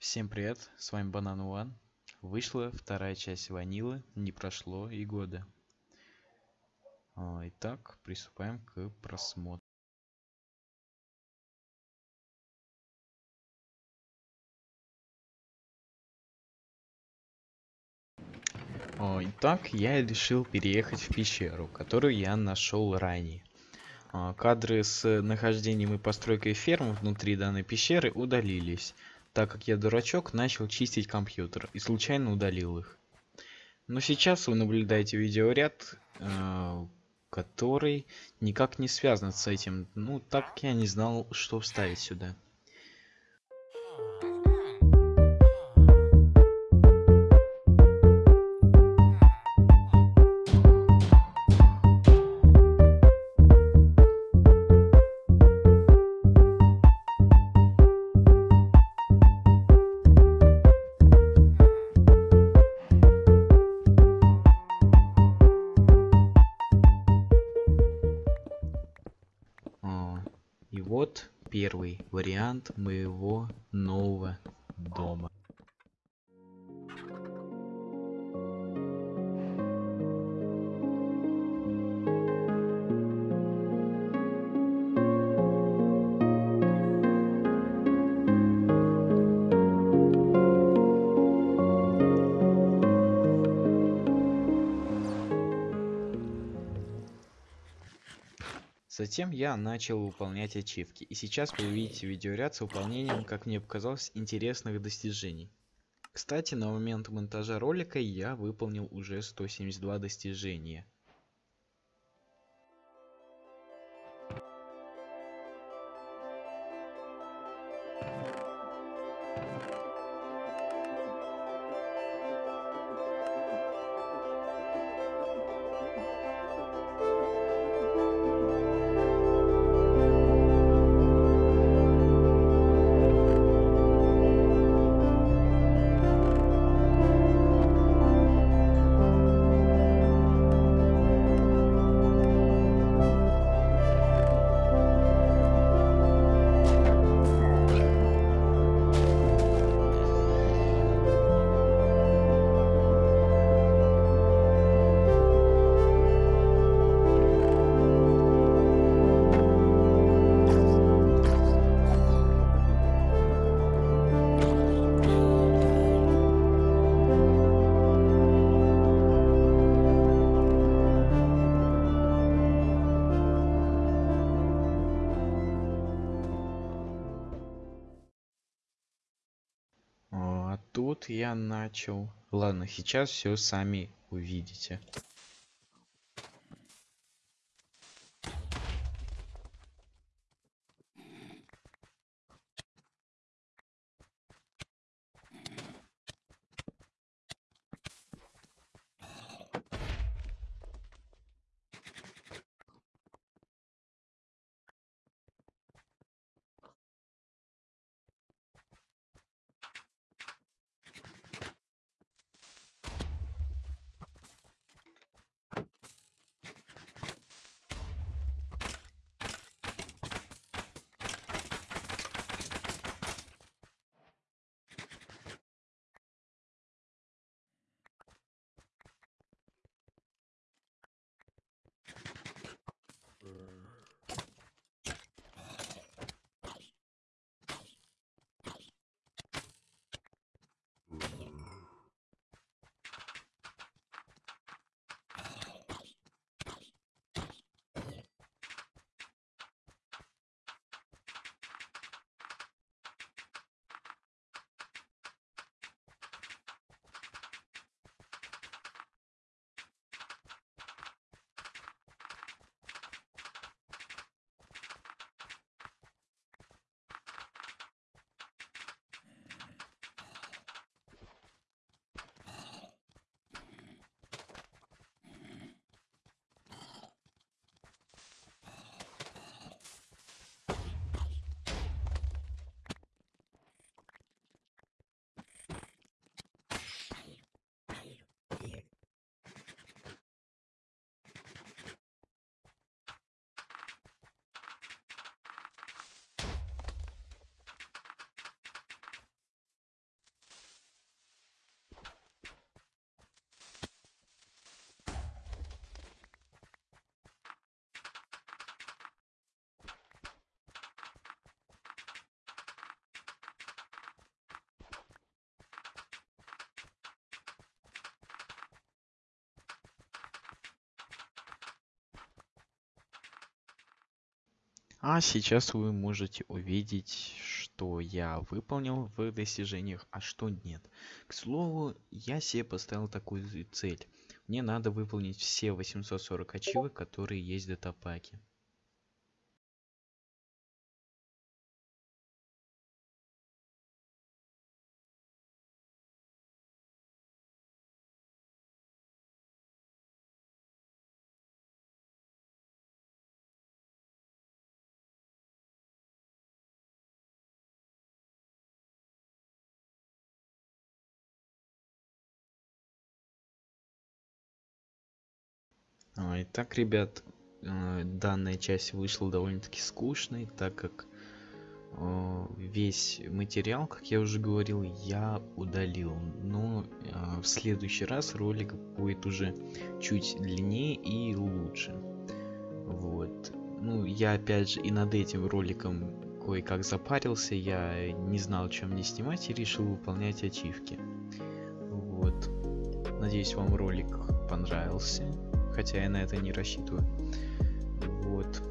Всем привет, с вами Банан One. Вышла вторая часть Ванилы, не прошло и года. А, Итак, приступаем к просмотру. А, Итак, я решил переехать в пещеру, которую я нашел ранее. А, Кадры с нахождением и постройкой ферм внутри данной пещеры удалились, так как я дурачок начал чистить компьютер и случайно удалил их. Но сейчас вы наблюдаете видеоряд, э, который никак не связан с этим, ну так как я не знал, что вставить сюда. Вариант моего нового Затем я начал выполнять ачивки, и сейчас вы увидите видеоряд с выполнением, как мне показалось, интересных достижений. Кстати, на момент монтажа ролика я выполнил уже 172 достижения. Тут я начал... Ладно, сейчас все сами увидите. А сейчас вы можете увидеть, что я выполнил в достижениях, а что нет. К слову, я себе поставил такую цель. Мне надо выполнить все 840 ачивок, которые есть в датапаке. Итак, ребят, э, данная часть вышла довольно-таки скучной, так как э, весь материал, как я уже говорил, я удалил. Но в следующий раз ролик будет уже чуть длиннее и лучше. Вот. Ну, я опять же и над этим роликом кое-как запарился, я не знал, чем мне снимать и решил выполнять ачивки. Вот. Надеюсь, вам ролик понравился хотя я на это не рассчитываю. Вот.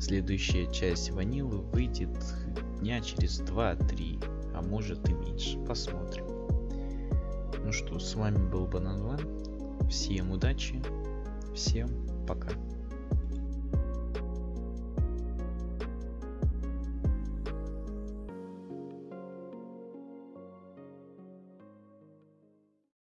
Следующая часть ванилы выйдет дня через 2-3, а может и меньше. Посмотрим. Ну что, с вами был Банан Всем удачи, всем пока.